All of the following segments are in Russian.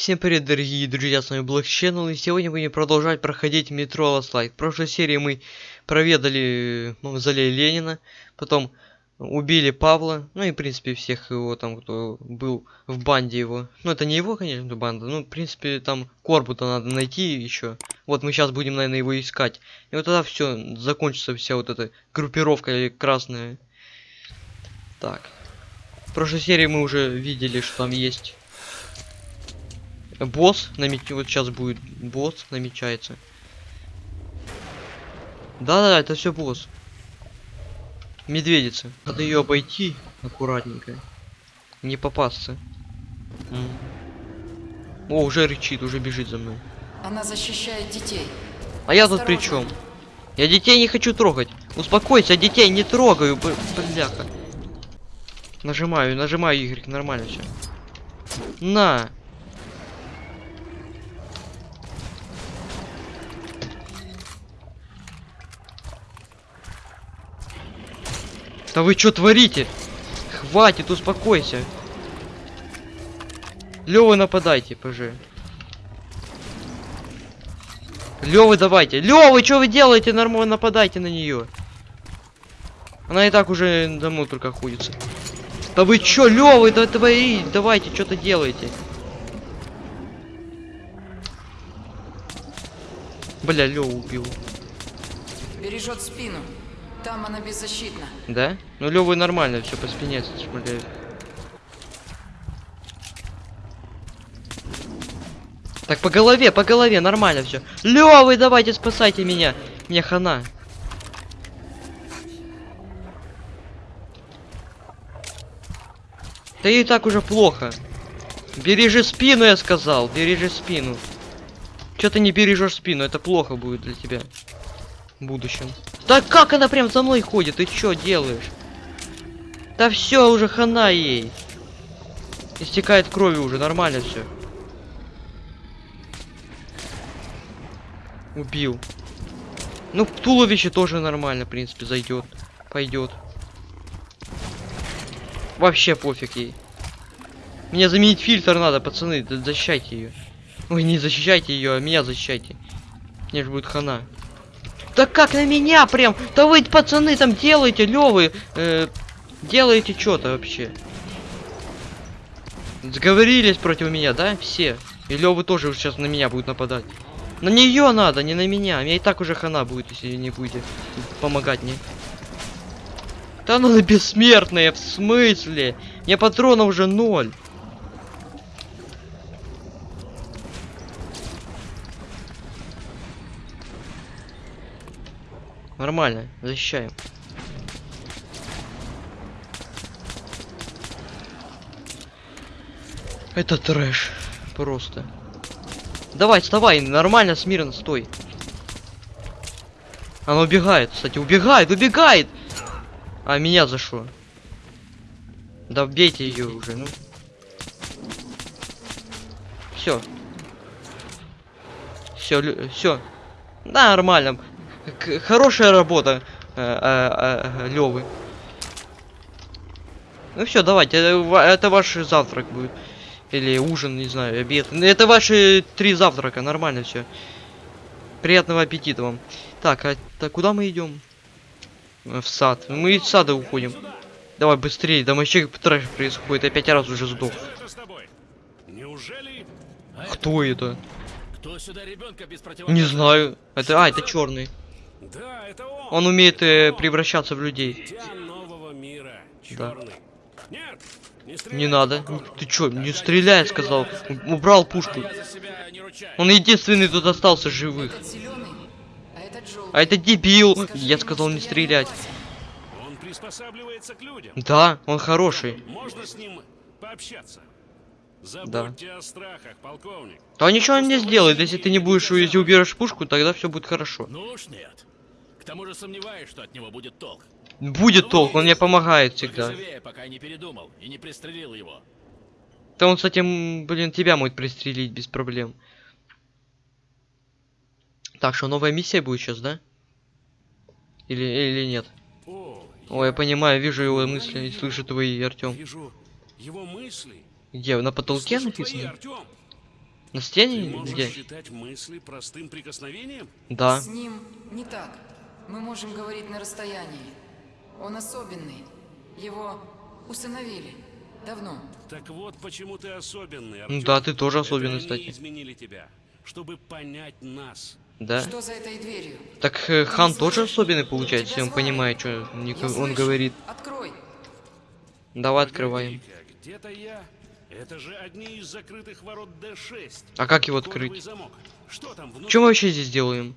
Всем привет, дорогие друзья, с вами Black и сегодня будем продолжать проходить метро Last Light. В прошлой серии мы проведали мавзолей Ленина, потом убили Павла, ну и, в принципе, всех его там, кто был в банде его. Ну, это не его, конечно, банда, ну, в принципе, там Корбута надо найти еще. Вот мы сейчас будем, наверное, его искать. И вот тогда все, закончится вся вот эта группировка красная. Так. В прошлой серии мы уже видели, что там есть босс намеч... вот сейчас будет. Босс намечается. Да да это все босс. Медведица. Надо ее обойти аккуратненько. Не попасться. М. о уже рычит уже бежит за мной. Она защищает детей. а я тут при чем я детей не хочу трогать. Успокойся детей не трогаю бляха. Нажимаю нажимаю y нормально все на Да вы что творите? Хватит, успокойся. Лёвы нападайте, ПЖ. Лёвы давайте. Лёвы, что вы делаете? Нормально нападайте на нее. Она и так уже домой только ходится. Да вы чё, Лёвы, да твои, давайте, что-то делайте. Бля, Лёва убил. Бережет спину. Там она беззащитна. Да? Ну Лёвы нормально, все по спине шмаляет. Так, по голове, по голове, нормально все. Лёвы, давайте спасайте меня. Мне хана. Да и так уже плохо. Бережи спину, я сказал. Бережи спину. Чё ты не бережешь спину? Это плохо будет для тебя. В будущем. Да как она прям за мной ходит? Ты чё делаешь? Да все уже хана ей. Истекает кровью уже, нормально все. Убил. Ну, туловище тоже нормально, в принципе, зайдет. Пойдет. Вообще пофиг ей. Мне заменить фильтр надо, пацаны, защищайте ее. Ой, не защищайте ее, а меня защищайте. Мне же будет хана. Да как на меня прям? Да вы, пацаны, там делаете, левы, э, делаете что-то вообще. Сговорились против меня, да? Все. И Левы тоже сейчас на меня будут нападать. На нее надо, не на меня. Мне и так уже хана будет, если не будете помогать мне. Да ну она бессмертная, в смысле? Мне патронов уже ноль. Нормально, защищаем. Это трэш. Просто. Давай, вставай, нормально, смирно, стой. Она убегает, кстати, убегает, убегает! А меня за что? Да бейте ее уже, ну. Все. Все, все. Нормально. Хорошая работа, э, э, э, Левы. Ну все, давайте, это, это ваш завтрак будет. Или ужин, не знаю, обед. Это ваши три завтрака, нормально все. Приятного аппетита вам. Так, а так куда мы идем? В сад. Мы из сада уходим. Давай быстрее, там вообще трэш происходит. Я пять раз уже сдох. Неужели Кто это? кто сюда ребенка без Не знаю. Это, а, это черный. Да, это он. Он умеет э, превращаться в людей. Дитя нового мира. Да. Нет, не. Не надо. Ты чё, не стреляй, сказал. Убрал пушку. Он единственный тут остался живых. А желтый. А это дебил. Скажи Я сказал не стрелять. Он приспосабливается к людям. Да, он хороший. Можно с ним пообщаться. Забудьте о страхах, полковник. Да ничего он не сделает, если ты не будешь, если уберешь пушку, тогда все будет хорошо. Ну уж нет. К тому же сомневаюсь, что от него будет толк. Будет толк, он мне помогает всегда. живее, пока не передумал и не пристрелил его. Да он, кстати, блин, тебя может пристрелить без проблем. Так, что новая миссия будет сейчас, да? Или, или нет? О, Ой, я понимаю, вижу его мысли и слышу твои, Артем. вижу его мысли. Где? На потолке Слышу твои, написано? Артём. На Ты стене? можешь Где? считать мысли простым прикосновением? Да. С ним не так. Мы можем говорить на расстоянии. Он особенный. Его усыновили. Давно. Так вот, почему ты особенный, Артём. да, ты тоже Это особенный, они кстати. изменили тебя, чтобы понять нас. Да. Что за этой дверью? Так э, хан тоже особенный получается, если он понимает, что Я он слышу. говорит. Открой. Давай открываем. Где-то я. Это же одни из закрытых ворот Д6. А как его открыть? замок. Что там внутри? Что мы вообще здесь делаем?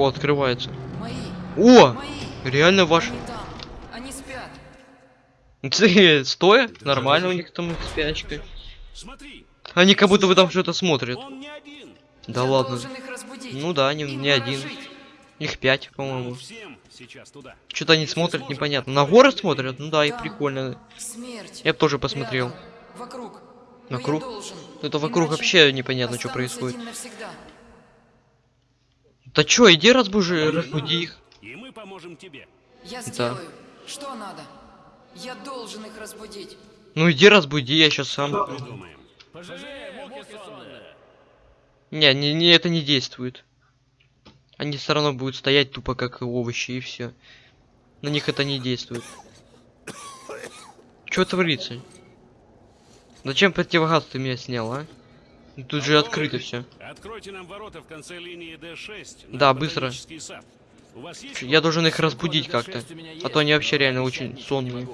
О, открывается. Мои. О! Мои. Реально ваш... Они. Они спят. Ты, Стоя? Нормально у них там спячка. Смотри, Они как будто бы там что-то смотрят. он не один. Да Я ладно. их. Ну да, не, Им не один. жить. Их пять, по-моему. Что-то они смотрят, непонятно. На горы смотрят? Ну да, и прикольно. Смерть. Я б тоже посмотрел. Рядом. Вокруг. Вокруг? Это вокруг Иначе вообще непонятно, что происходит. навсегда. Да чё, иди разбужи, разбуди их. И мы поможем тебе. Я Да. сделаю. Что надо? Я должен их разбудить. Ну иди разбуди, я сейчас сам. Придумаем. Пожалей, муки сонные. Не, не, не, это не действует. Они все равно будут стоять тупо как овощи и все. На них это не действует. Что творится? Зачем противогаз ты меня снял, а? Ну, Тут же открыто все. Откройте нам ворота в конце линии Д6. на Да, быстро. Я должен их разбудить как-то. А то они вообще реально очень сонные.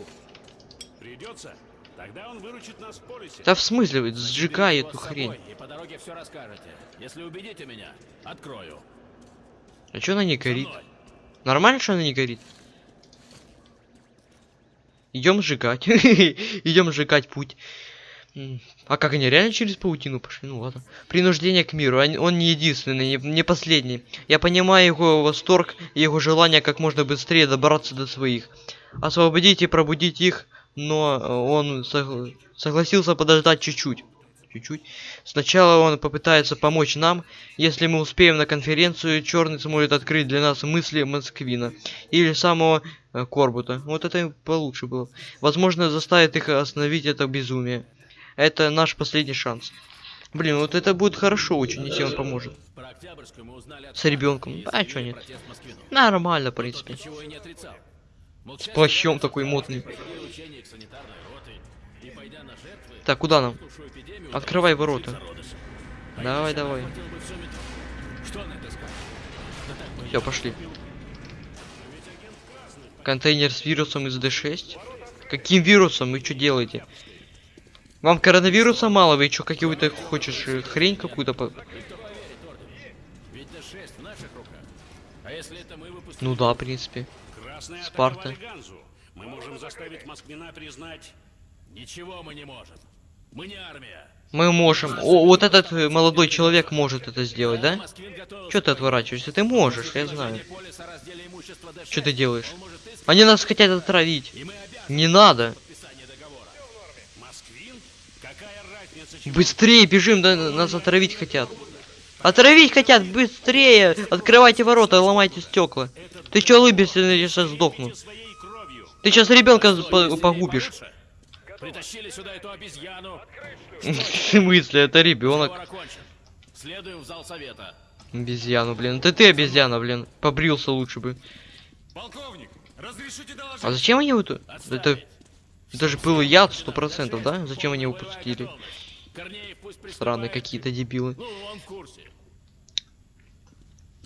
Придется? Тогда он выручит нас в полисе. Да в смысле, сжигай эту хрень. И по дороге все расскажете. Если убедите меня, открою. А чё она не горит? Нормально, что она не горит? Идем сжигать. Идем сжигать путь. А как они реально через паутину пошли? Ну ладно. Принуждение к миру. Он не единственный, не, последний. Я понимаю его восторг и его желание как можно быстрее добраться до своих. Освободить и пробудить их, но э, он согла- согласился подождать чуть-чуть. Чуть-чуть. Сначала он попытается помочь нам. Если мы успеем на конференцию, Черный сможет открыть для нас мысли Москвина. Или самого э, Корбута. Вот это получше было. Возможно, заставит их остановить это безумие. Это наш последний шанс. Блин, вот это будет хорошо очень, если он поможет. С ребенком. А, чё нет? Нормально, в принципе. С плащом такой модный. Так, куда нам? Открывай ворота. Давай, давай. Все, пошли. Контейнер с вирусом из D6? Каким вирусом? Вы что делаете? Вам коронавируса мало? Вы что, какую-то хочешь э, хрень какую-то? по- Ведь Д6 в наших руках. А? Ну да, в принципе. Спарта. Мы можем заставить Москвина признать... Ничего мы не можем. Мы не армия. Мы можем. О, вот этот э, молодой человек может это сделать, да? Что ты отворачиваешься? Ты можешь, я знаю. предложение полиса о разделе имущества Д6. Что ты делаешь? Они нас хотят отравить. Не надо. Быстрее бежим, да, нас отравить хотят. Отравить хотят, быстрее! Открывайте ворота, ломайте стекла. Ты чё улыбишься, я сейчас сдохну. Ты сейчас ребенка по- погубишь. Притащили сюда эту обезьяну. В смысле, это ребенок. Следуем в зал совета. Обезьяну, блин. Это ты обезьяна, блин. Побрился лучше бы. Полковник, разрешите доложить? А зачем они вот... Это... Это же был яд сто процентов, да? Зачем они его пустили? Корнеев пусть Странные какие-то дебилы. Ну, он в курсе.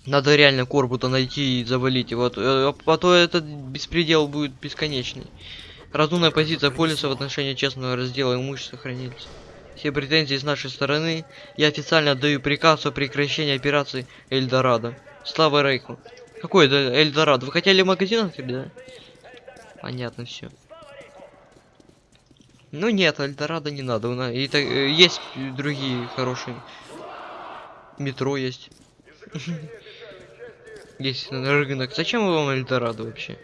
Надо реально Корбута найти и завалить его, а то- а то этот беспредел будет бесконечный. Разумная позиция полиса в отношении честного раздела имущества хранится. Все претензии с нашей стороны. Я официально отдаю приказ о прекращении операции Эльдорадо. Слава Рейху. Какой это Эльдорадо? Вы хотели магазин открыть, да? Понятно все. Ну нет, Эльдорадо не надо. И так, э, есть другие хорошие. Метро есть. Есть на рынок. Зачем вам Эльдорадо вообще?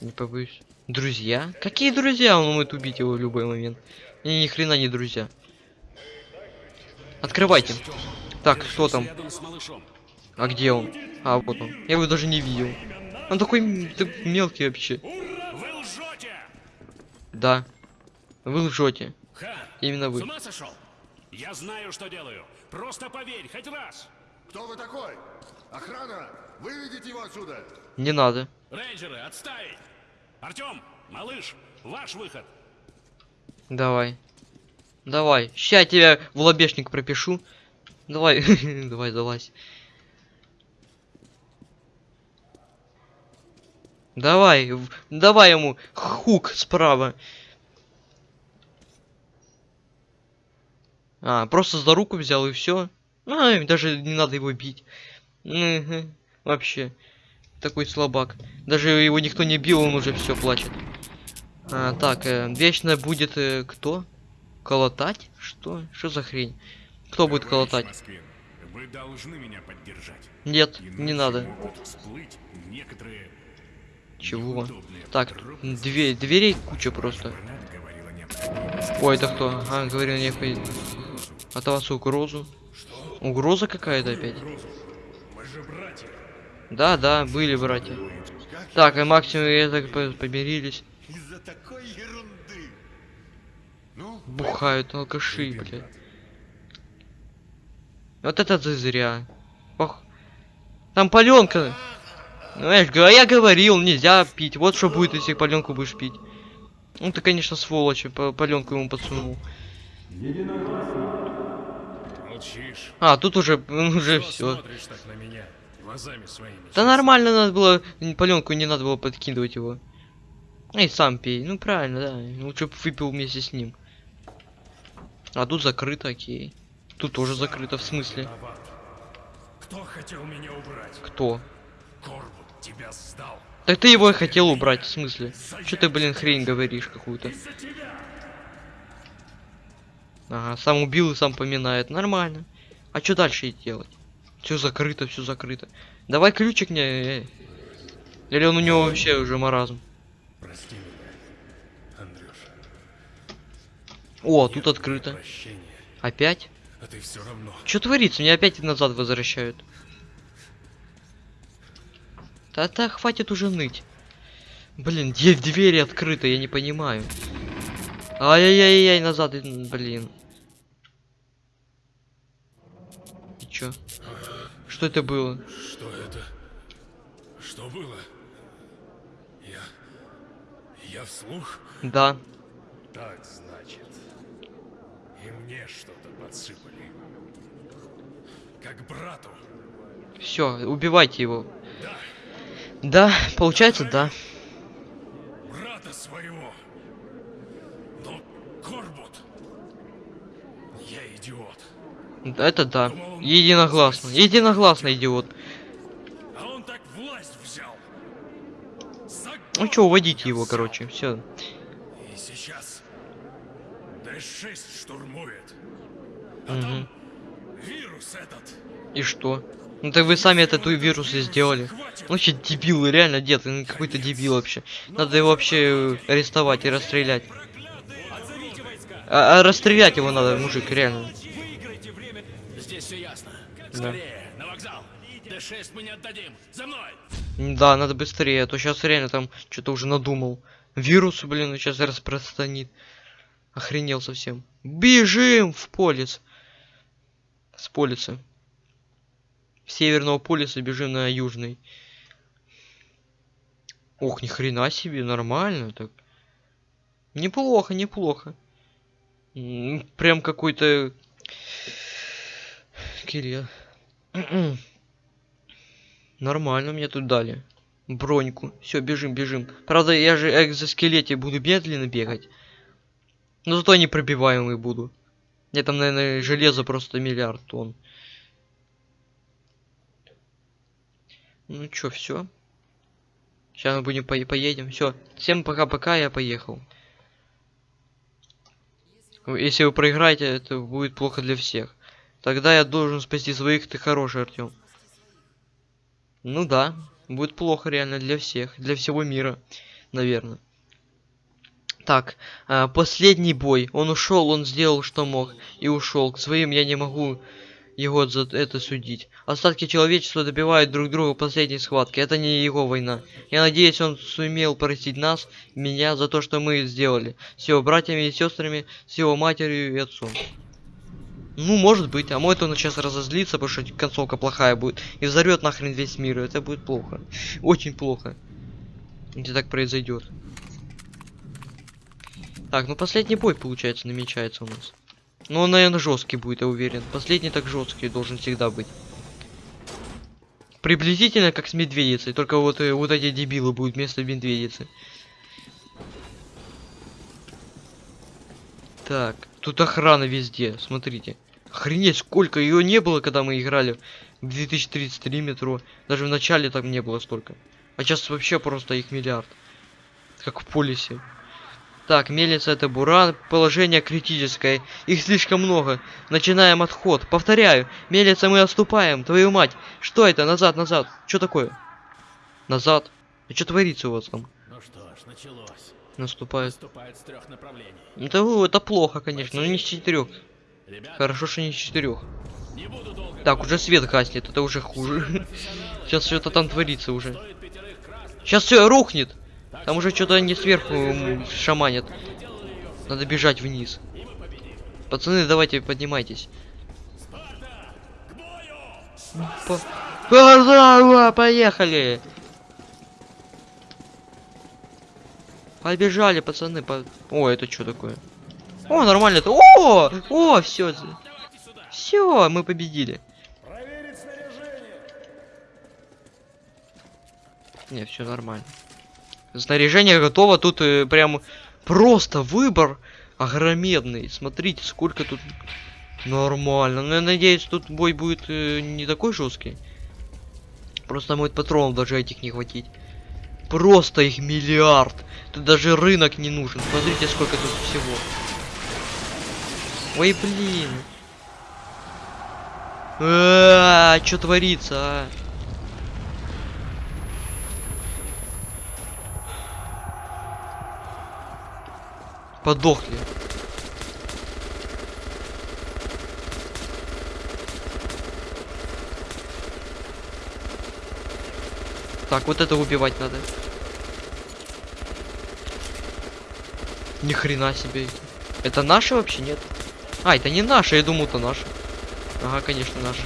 Не побоюсь. Друзья? Какие друзья? Он может убить его в любой момент. Они ни хрена не друзья. Открывайте. Так, кто там? А где он? А, вот он. Я его даже не видел. Он такой мелкий вообще. Да. Вы лжете. Ха! Именно С вы. ума сошел? Я знаю, что делаю. Просто поверь, хоть раз. Кто вы такой? Охрана! Выведите его отсюда! Не надо. Рейнджеры, отставить! Артем, малыш, ваш выход. Давай. Давай. Ща я тебя в лобешник пропишу. Давай. Давай, залазь. Давай. Давай ему хук справа. А, просто за руку взял и все. А, даже не надо его бить. Мгм. Вообще. Такой слабак. Даже его никто не бил, он уже все плачет. А, так, э, вечно будет э, кто? Колотать? Что? Что за хрень? Кто будет колотать? Москвин, вы должны меня поддержать. Нет, Иначе не надо. могут всплыть некоторые Чего? Так, две, дверей куча просто. Ой, это кто? А, говорил не От вас угрозу. Угроза какая-то опять? Да, да, были братья. Так, и максимум я так по- помирились. Из-за такой ерунды! Ну, Бухают алкаши, блядь. Вот это ты зря. Ох. Там паленка. Знаешь, га- я говорил, нельзя пить. Вот что будет, если паленку будешь пить. Ну ты, конечно, сволочь, паленку ему подсунул. Молчишь. А, тут уже, уже Что все. Да нормально надо было, паленку не надо было подкидывать его. Эй, сам пей. Ну правильно, да. Лучше бы выпил вместе с ним. А тут закрыто, окей. Тут тоже закрыто, в смысле? Кто хотел меня убрать? Кто? Корбут. Так ты его и хотел убрать, в смысле? Что ты, блин, хрень говоришь какую-то? Ага, сам убил и сам поминает. Нормально. А что дальше делать? Все закрыто, все закрыто. Давай ключик мне. э. Или он у него вообще уже маразм? Прости меня, Андрюша. О, тут открыто. Опять? А ты все равно. Что творится? Меня опять назад возвращают. Да-да, хватит уже ныть. Блин, где двери открыты, я не понимаю. Ай-яй-яй-яй, назад, блин. И чё? Что это было? Что это? Что было? Я... Я вслух? Да. Так, значит. И мне что-то подсыпали. Как брату. Все, убивайте его. Да, Да, получается, да. брата своего. Но Корбут... Я идиот. Это да. Единогласно. Единогласно, идиот. А он так власть взял. Ну чё, уводите его, короче, все. И сейчас Д-6 штурмует. А там вирус этот. И что? Ну так вы сами этот вирус и сделали. Ну вообще дебил, реально дед, он какой-то дебил вообще. Надо его вообще э, арестовать и расстрелять. А, а расстрелять его надо, мужик, реально. Здесь все ясно. Да. Скорее, на вокзал. Д6 мы не отдадим. За мной! М, Да, надо быстрее, а то сейчас реально там что-то уже надумал. Вирус, блин, сейчас распространит. Охренел совсем. Бежим в полис. С полиса. Северного полиса бежим на южный. Ох, ни хрена себе, нормально так. Неплохо, неплохо. Прям какой-то... Кирилл. Нормально мне тут дали. Броньку. Все, бежим, бежим. Правда, я же экзоскелете буду медленно бегать. Но зато непробиваемый буду. Я там, наверное, железо просто миллиард тонн. Ну чё, все. Сейчас мы будем по поедем. Все. Всем пока-пока, я поехал. Если вы проиграете, это будет плохо для всех. Тогда я должен спасти своих, ты хороший, Артем. Ну да, будет плохо реально для всех, для всего мира, наверное. Так, а, последний бой. Он ушел, он сделал, что мог, и ушел. К своим я не могу его за это судить. Остатки человечества добивают друг друга в последней схватке. Это не его война. Я надеюсь, он сумел простить нас, меня, за то, что мы сделали. С его братьями и сестрами, с его матерью и отцом. Ну, может быть. А может он сейчас разозлится, потому что концовка плохая будет. И взорвет нахрен весь мир. Это будет плохо. Очень плохо. Если так произойдет. Так, ну последний бой, получается, намечается у нас. Ну, он, наверное, жесткий будет, я уверен. Последний так жесткий должен всегда быть. Приблизительно как с медведицей, только вот, э, вот эти дебилы будут вместо медведицы. Так, тут охрана везде, смотрите. Охренеть, сколько ее не было, когда мы играли в 2033 метро. Даже в начале там не было столько. А сейчас вообще просто их миллиард. Как в полисе. Так, мельница это буран, положение критическое. Их слишком много. Начинаем отход. Повторяю, мельница мы отступаем. Твою мать. Что это? Назад, назад. Что такое? Назад. А что творится у вас там? Ну что ж, началось. Наступает. Наступает с трех направлений. Это, это плохо, конечно, но не с четырех. Ребята, Хорошо, что не с четырех. не Так, уже свет гаснет, это уже хуже. Сейчас что-то там творится уже. Сейчас все рухнет. Там уже что-то не сверху шаманят. Надо бежать вниз. Пацаны, давайте поднимайтесь. По- По- Поехали! Побежали, пацаны. По... О, это что такое? О, нормально. это. О, о, все. Все, мы победили. Не, все нормально. Снаряжение готово. Тут э, прям просто выбор огромедный. Смотрите, сколько тут нормально. Ну, я надеюсь, тут бой будет э, не такой жесткий. Просто будет патронов даже этих не хватить. Просто их миллиард. Тут даже рынок не нужен. Смотрите, сколько тут всего. Ой, блин. А, что творится, а? Подохли. Так, вот это убивать надо. Ни хрена себе. Это наши вообще нет? А, это не наши, я думал, это наши. Ага, конечно, наши.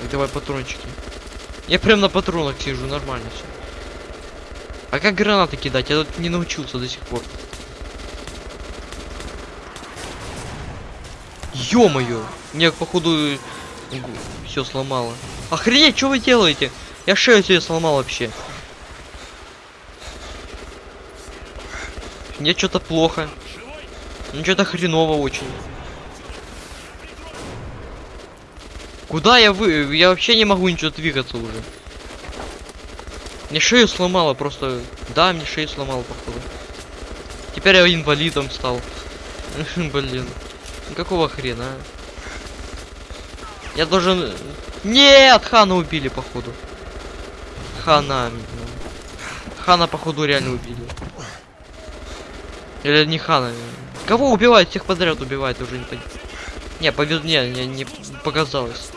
Так, давай патрончики. Я прям на патронах сижу, нормально все. А как гранаты кидать? Я тут не научился до сих пор. Ё-моё! Мне, походу, все сломало. Охренеть, что вы делаете? Я шею себе сломал вообще. Мне что-то плохо. Ну что-то хреново очень. Куда я вы? Я вообще не могу ничего двигаться уже. Мне шею сломало просто. Да, мне шею сломало, походу. Теперь я инвалидом стал. Блин. Какого хрена? Я должен... Нет! Хана убили, походу. Хана. ну. Хана, походу, реально убили. Или не Хана. Кого убивают? Всех подряд убивают, уже не понял. Не, повез... Не, не, не показалось.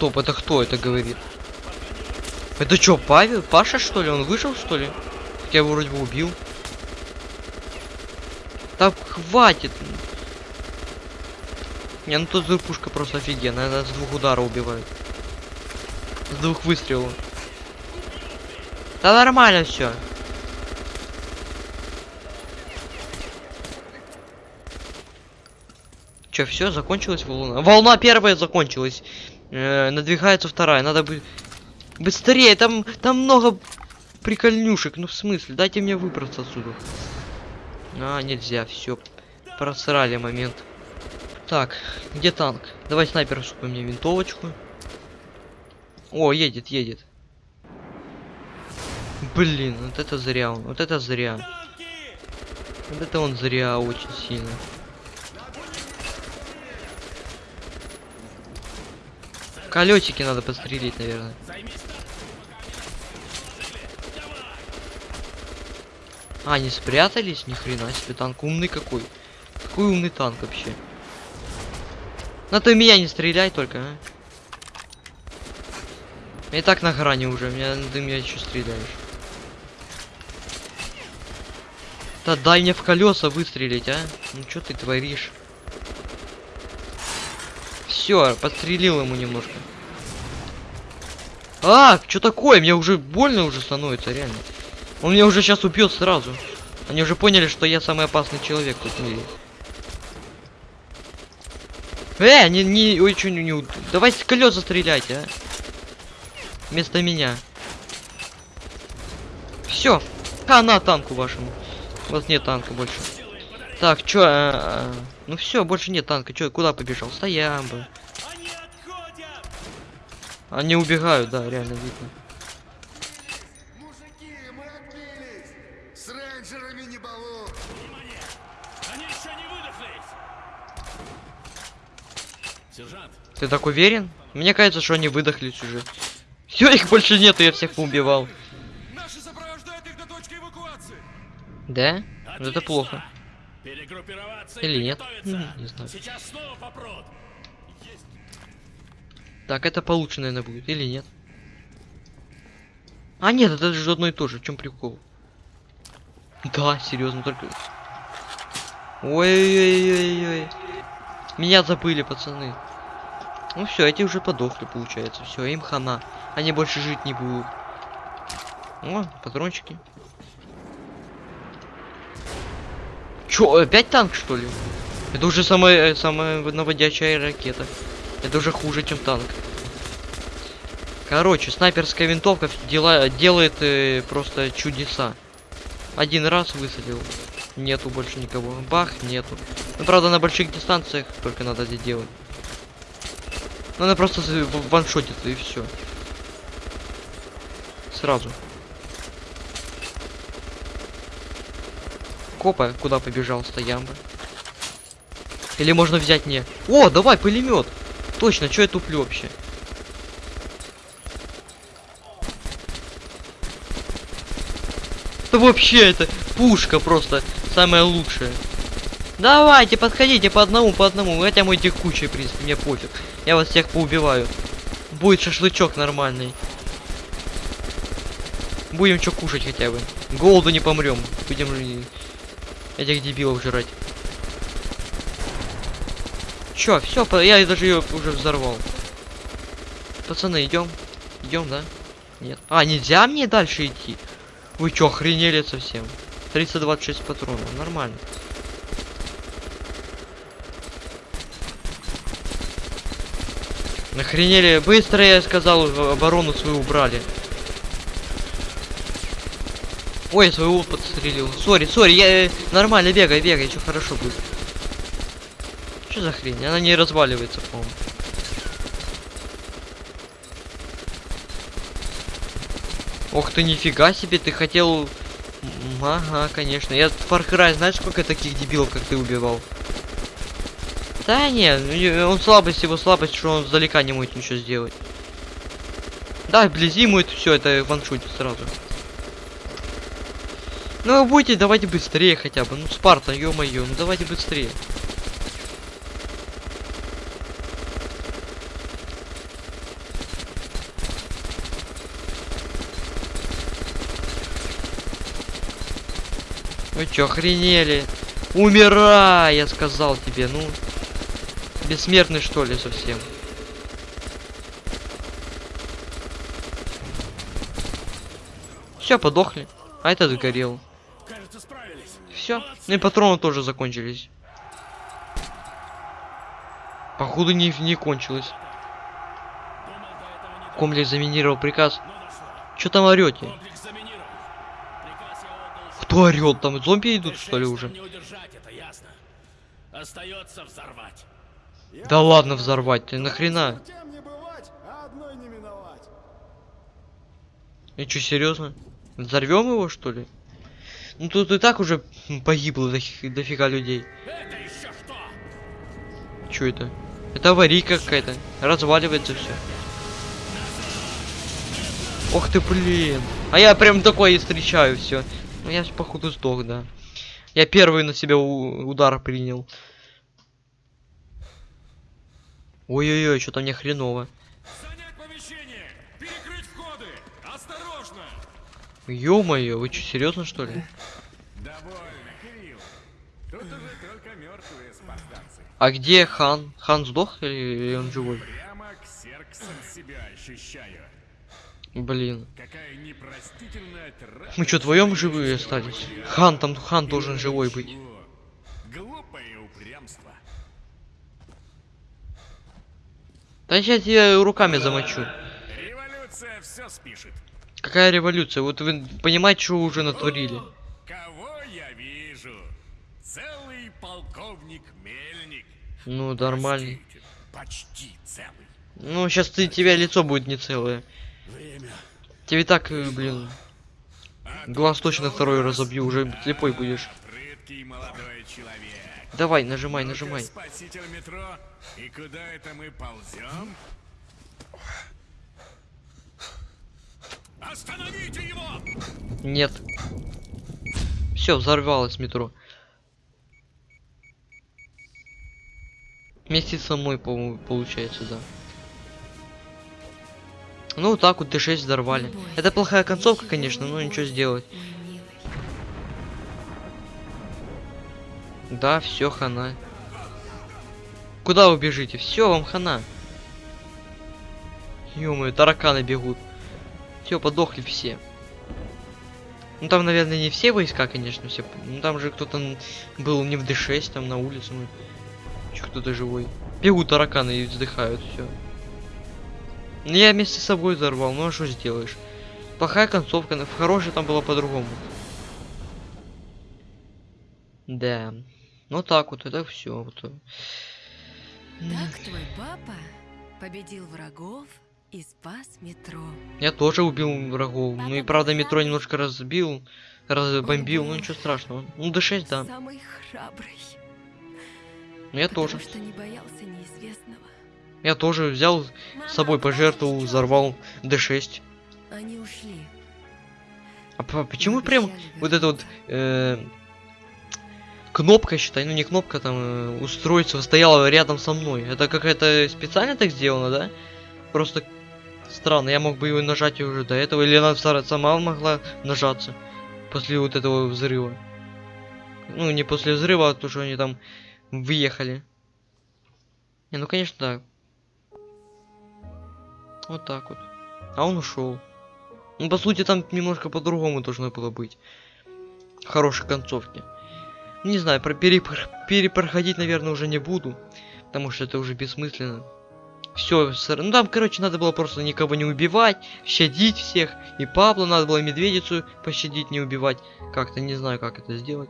Стоп, это кто это говорит? Это что, Павел? Паша, что ли? Он выжил, что ли? Хотя его вроде бы убил. Так, хватит. Не, ну тут пушка просто офигенная. Она с двух ударов убивает. С двух выстрелов. Да нормально все. Че, все, закончилась волна? Волна первая закончилась. Э, надвигается вторая. Надо бы быстрее. Там, там много прикольнюшек. Ну в смысле, дайте мне выбраться отсюда. А, нельзя, все. Просрали момент. Так, где танк? Давай снайперскую мне винтовочку. О, едет, едет. Блин, вот это зря он. Вот это зря. Вот это он зря очень сильно. Колесики надо пострелить, наверное. А, они спрятались? Ни хрена себе, танк умный какой. Какой умный танк вообще. На ты меня не стреляй только, а. И так на грани уже, меня, ты меня еще стреляешь. Да дай мне в колеса выстрелить, а? Ну что ты творишь? Все, подстрелил ему немножко. А, что такое? Мне уже больно уже становится, реально. Он меня уже сейчас убьет сразу. Они уже поняли, что я самый опасный человек тут в мире. Э, не, не, ой, что не, не, давайте с колеса стреляйте, а. Вместо меня. Все, хана танку вашему. У вас нет танка больше. Так, чё, а, а, ну все, больше нет танка. Чё, куда побежал? Стоям бы. Они убегают, да, реально видно. Мужики, мы отбились! С рейнджерами не балуй! Они еще не выдохлись! Сержант, Ты так уверен? Мне кажется, что они выдохлись уже. Все, их больше нету, я всех поубивал. Наши сопровождают их до точки эвакуации. Да? Ну это отлично. плохо. Перегруппироваться Или нет? не знаю. Сейчас снова попрут. Так, это получше, наверное, будет. Или нет? А, нет, это же одно и то же. В чем прикол? Да, серьезно, только... Ой-ой-ой-ой. Меня забыли, пацаны. Ну все, эти уже подохли, получается. Все, им хана. Они больше жить не будут. О, патрончики. Чё, опять танк, что ли? Это уже самая, э, самая наводящая ракета. Это уже хуже, чем танк. Короче, снайперская винтовка дела, делает э, просто чудеса. Один раз высадил. Нету больше никого. Бах, нету. Ну, правда, на больших дистанциях только надо это делать. Ну, она просто з- в- ваншотится и все. Сразу. Копа, куда побежал, стоямба. Или можно взять не. О, давай, пулемет! Точно, что я туплю вообще? Да вообще это пушка просто самая лучшая. Давайте, подходите по одному, по одному. Хотя мой текучий, в принципе, мне пофиг. Я вас всех поубиваю. Будет шашлычок нормальный. Будем что кушать хотя бы. Голоду не помрем. Будем этих дебилов жрать. Чё, все, я даже ее уже взорвал. Пацаны, идем. Идем, да? Нет. А, нельзя мне дальше идти? Вы чё, охренели совсем? 326 патронов, нормально. Охренели, быстро я сказал, оборону свою убрали. Ой, я своего подстрелил. Сори, сори, я э, нормально бегай, бегай, все хорошо будет. Что за хрень? Она не разваливается, по-моему. Ох ты, нифига себе, ты хотел... Ага, конечно. Я Far Cry, знаешь, сколько таких дебилов, как ты убивал? Да не, ну, и- он слабость, его слабость, что он сдалека не может ничего сделать. Да, вблизи ему это все, это ваншутит сразу. Ну будете, давайте быстрее хотя бы. Ну Спарта, ё-моё, ну давайте быстрее. Вы чё, охренели? Умирай, я сказал тебе, ну. Бессмертный что ли совсем? Все, подохли. А этот сгорел. Все. Ну и патроны тоже закончились. Походу не, не кончилось. Комплекс заминировал приказ. Что там орете? Кто орет? Там зомби идут Д6 что ли уже? Остается взорвать. Да ладно взорвать, ты нахрена? Тем не бывать, а одной не миновать. И что, серьезно? Взорвем его что ли? Ну тут и так уже погибло дофи- дофига людей. Это еще что? Что это? Это аварийка какая-то. Разваливается все. Ох ты, блин. А я прям такое и встречаю все. Ну я походу сдох, да. Я первый на себя удар принял. Ой-ой-ой, что-то мне хреново. Ё-моё, вы что, серьезно что ли? Довольно, Кирилл. Тут уже только мертвые спартанцы. А где хан? Хан сдох или, он живой? Прямо ксерксом себя ощущаю. Блин. Какая непростительная трата. Мы что, вдвоем живые остались? Хан, там хан должен живой быть. Глупое упрямство. Да сейчас я руками замочу. Революция все спишет. Какая революция? Вот вы понимаете, что уже натворили? Кого я вижу? Целый полковник Мельник. Ну, нормально. Почти целый. Ну, сейчас ты, тебя лицо будет не целое. Время. Тебе так, э, блин, глаз точно второй разобью, уже слепой будешь. Давай, нажимай, нажимай. Спаситель метро. И куда это мы ползем? Остановите его! Нет. Все, взорвалось метро. Вместе со мной, по-моему, получается, да. Ну, вот так вот Т6 взорвали. Это плохая концовка, конечно, но ничего сделать. Да, все, хана. Куда вы бежите? Все, вам хана. ё тараканы бегут. Все, подохли все. Ну там, наверное, не все войска, конечно, все. Ну там же кто-то был не в D6, там на улице. Ну, чё кто-то живой. Бегут тараканы и вздыхают, все. Ну я вместе с собой взорвал, ну а что сделаешь? Плохая концовка, в хорошей там было по-другому. Да. Ну так вот, это все. Вот. Так твой папа победил врагов и спас метро. Я тоже убил врагов. Ну и правда метро немножко разбил, разбомбил, ну ничего страшного. Ну D6, да. Самый храбрый. Ну я тоже. что не боялся неизвестного. Я тоже взял с собой пожертвовал, взорвал D6. Они ушли. А по- почему прям вот эта вот э, кнопка, считай, ну не кнопка, там э, устройство стояла рядом со мной. Это какая-то специально так сделано, да? Просто странно, я мог бы его нажать уже до этого, или она сама могла нажаться после вот этого взрыва. Ну, не после взрыва, а то, что они там въехали. Не, ну конечно, да. Вот так вот. А он ушел. Ну, по сути, там немножко по-другому должно было быть. Хорошей концовки. Не знаю, про перепр- перепроходить, наверное, уже не буду. Потому что это уже бессмысленно. Все, ну там, короче, надо было просто никого не убивать, щадить всех. И Пабло надо было медведицу пощадить, не убивать. Как-то не знаю, как это сделать.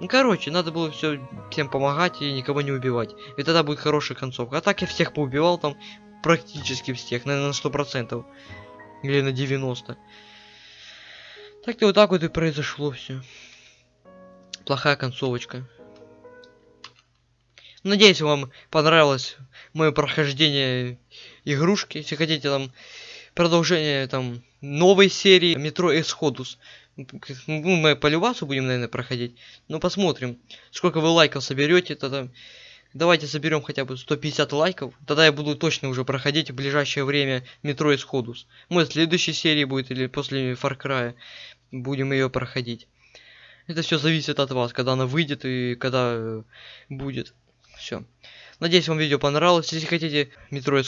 Ну, короче, надо было все всем помогать и никого не убивать. И тогда будет хорошая концовка. А так я всех поубивал там, практически всех, наверное, на сто процентов. Или на 90. Так и вот так вот и произошло все. Плохая концовочка. Надеюсь, вам понравилось мое прохождение игрушки. Если хотите там продолжение там новой серии Метро Exodus. Ну, мы по любасу будем, наверное, проходить. Ну, посмотрим, сколько вы лайков соберете, тогда давайте соберем хотя бы 150 лайков. Тогда я буду точно уже проходить в ближайшее время Метро Exodus. Может, в следующей серии будет или после Far Cry будем ее проходить. Это все зависит от вас, когда она выйдет и когда будет. Все. Надеюсь, вам видео понравилось. Если хотите Метро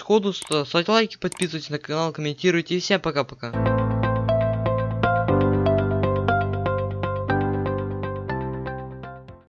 то ставьте лайки, подписывайтесь на канал, комментируйте. И всем пока-пока.